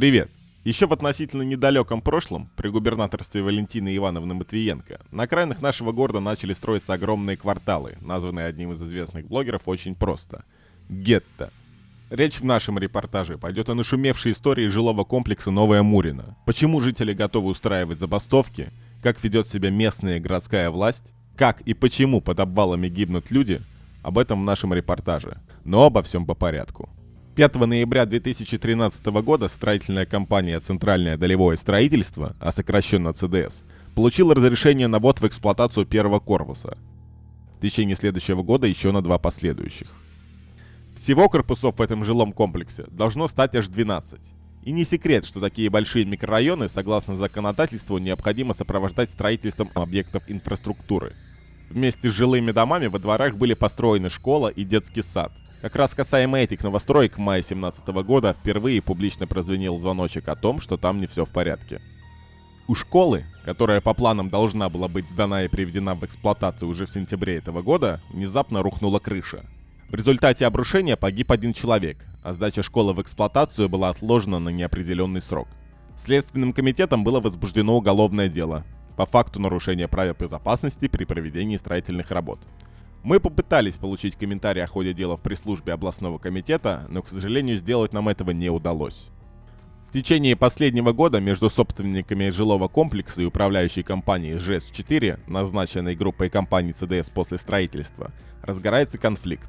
Привет! Еще в относительно недалеком прошлом, при губернаторстве Валентины Ивановны Матвиенко, на окраинах нашего города начали строиться огромные кварталы, названные одним из известных блогеров очень просто – гетто. Речь в нашем репортаже пойдет о нашумевшей истории жилого комплекса Новая Мурина. Почему жители готовы устраивать забастовки, как ведет себя местная городская власть, как и почему под обвалами гибнут люди – об этом в нашем репортаже. Но обо всем по порядку. 5 ноября 2013 года строительная компания «Центральное долевое строительство», а сокращенно ЦДС, получила разрешение на ввод в эксплуатацию первого корпуса. В течение следующего года еще на два последующих. Всего корпусов в этом жилом комплексе должно стать аж 12. И не секрет, что такие большие микрорайоны, согласно законодательству, необходимо сопровождать строительством объектов инфраструктуры. Вместе с жилыми домами во дворах были построены школа и детский сад. Как раз касаемо этих новостроек, в мае 2017 года впервые публично прозвенел звоночек о том, что там не все в порядке. У школы, которая по планам должна была быть сдана и приведена в эксплуатацию уже в сентябре этого года, внезапно рухнула крыша. В результате обрушения погиб один человек, а сдача школы в эксплуатацию была отложена на неопределенный срок. Следственным комитетом было возбуждено уголовное дело по факту нарушения правил безопасности при проведении строительных работ. Мы попытались получить комментарий о ходе дела в пресс-службе областного комитета, но, к сожалению, сделать нам этого не удалось. В течение последнего года между собственниками жилого комплекса и управляющей компанией ЖЭС-4, назначенной группой компаний ЦДС после строительства, разгорается конфликт.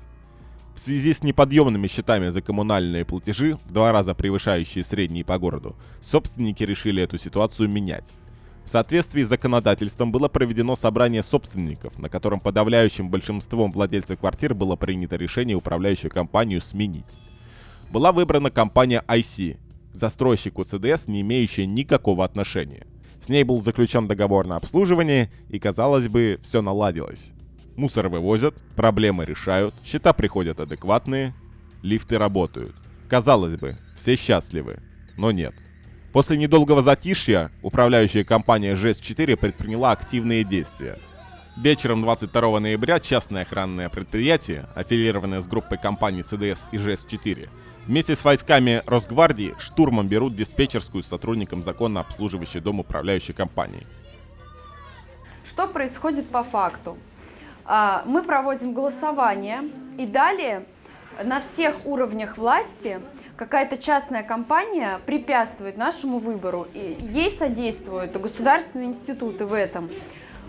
В связи с неподъемными счетами за коммунальные платежи, в два раза превышающие средние по городу, собственники решили эту ситуацию менять. В соответствии с законодательством было проведено собрание собственников, на котором подавляющим большинством владельцев квартир было принято решение управляющую компанию сменить. Была выбрана компания IC, застройщику ЦДС, не имеющая никакого отношения. С ней был заключен договор на обслуживание, и, казалось бы, все наладилось. Мусор вывозят, проблемы решают, счета приходят адекватные, лифты работают. Казалось бы, все счастливы, но нет. После недолгого затишья управляющая компания ЖЭС-4 предприняла активные действия. Вечером 22 ноября частное охранное предприятие, аффилированное с группой компаний ЦДС и ЖЭС-4, вместе с войсками Росгвардии штурмом берут диспетчерскую с сотрудником законно обслуживающей дом управляющей компании. Что происходит по факту? А, мы проводим голосование и далее на всех уровнях власти какая-то частная компания препятствует нашему выбору, и ей содействуют государственные институты в этом.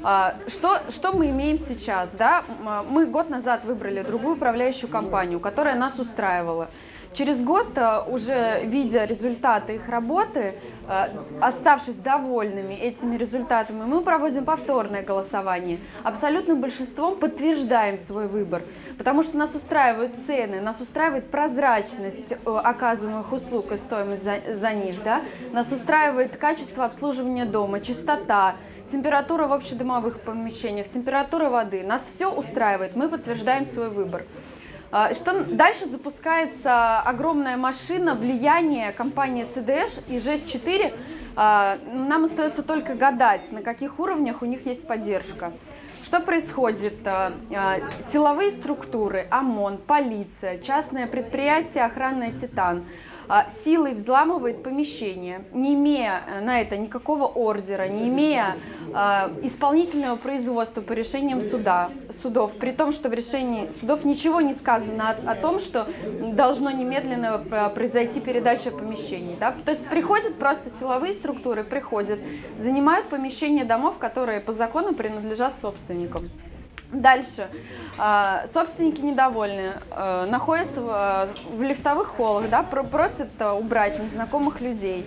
А, что, что мы имеем сейчас? Да? Мы год назад выбрали другую управляющую компанию, которая нас устраивала. Через год, э, уже видя результаты их работы, э, оставшись довольными этими результатами, мы проводим повторное голосование. Абсолютным большинством подтверждаем свой выбор, потому что нас устраивают цены, нас устраивает прозрачность э, оказываемых услуг и стоимость за, за них, да? нас устраивает качество обслуживания дома, чистота, температура в общедомовых помещениях, температура воды. Нас все устраивает, мы подтверждаем свой выбор. А, что дальше запускается огромная машина влияния компании CDH и ЖЭС-4. А, нам остается только гадать, на каких уровнях у них есть поддержка. Что происходит? А, силовые структуры, ОМОН, полиция, частное предприятие охранное «Титан» силой взламывает помещение, не имея э, на это никакого ордера, не имея а, исполнительного производства по решениям суда, судов, при том, что в решении судов ничего не сказано о, о том, что должно немедленно произойти передача помещений. Да? То есть приходят просто силовые структуры, приходят, занимают помещения домов, которые по закону принадлежат собственникам. Дальше. А, собственники недовольны, а, находятся в лифтовых холлах, да, просят убрать незнакомых людей.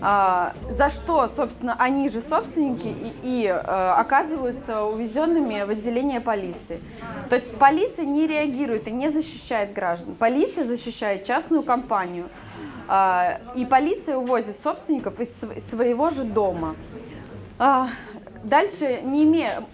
А, за что, собственно, они же собственники и, и оказываются увезенными в отделение полиции. То есть полиция не реагирует и не защищает граждан. Полиция защищает частную компанию. И полиция увозит собственников из своего же дома. Дальше не имея,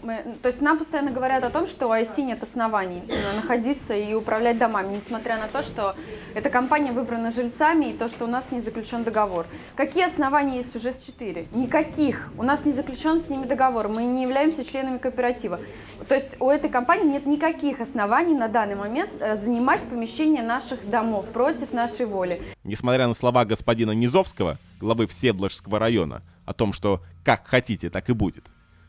то есть нам постоянно говорят о том, что у IC нет оснований э, находиться и управлять домами, несмотря на то, что эта компания выбрана жильцами и то, что у нас не заключен договор. Какие основания есть у ЖЭС-4? Никаких. У нас не заключен с ними договор, мы не являемся членами кооператива. То есть у этой компании нет никаких оснований на данный момент э, занимать помещение наших домов против нашей воли. Несмотря на слова господина Низовского, главы Всеволожского района, о том, что как хотите, так и будет,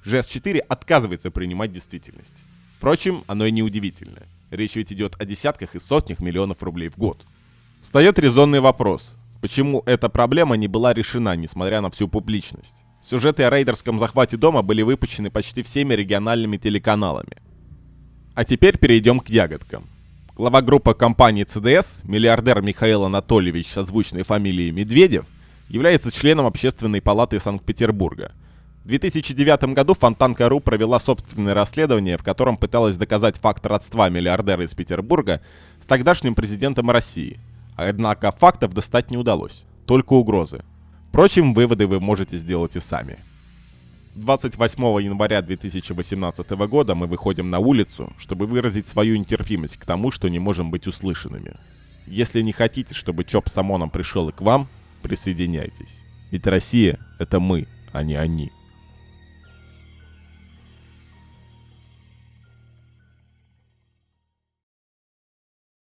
ЖС-4 отказывается принимать действительность. Впрочем, оно и не удивительно. Речь ведь идет о десятках и сотнях миллионов рублей в год. Встает резонный вопрос. Почему эта проблема не была решена, несмотря на всю публичность? Сюжеты о рейдерском захвате дома были выпущены почти всеми региональными телеканалами. А теперь перейдем к ягодкам. Глава группы компании CDS, миллиардер Михаил Анатольевич с озвучной фамилией Медведев – является членом Общественной палаты Санкт-Петербурга. В 2009 году Фонтанка.ру провела собственное расследование, в котором пыталась доказать факт родства миллиардера из Петербурга с тогдашним президентом России. Однако фактов достать не удалось, только угрозы. Впрочем, выводы вы можете сделать и сами. 28 января 2018 года мы выходим на улицу, чтобы выразить свою нетерпимость к тому, что не можем быть услышанными. Если не хотите, чтобы Чоп с ОМОНом пришел и к вам, присоединяйтесь. Ведь Россия — это мы, а не они.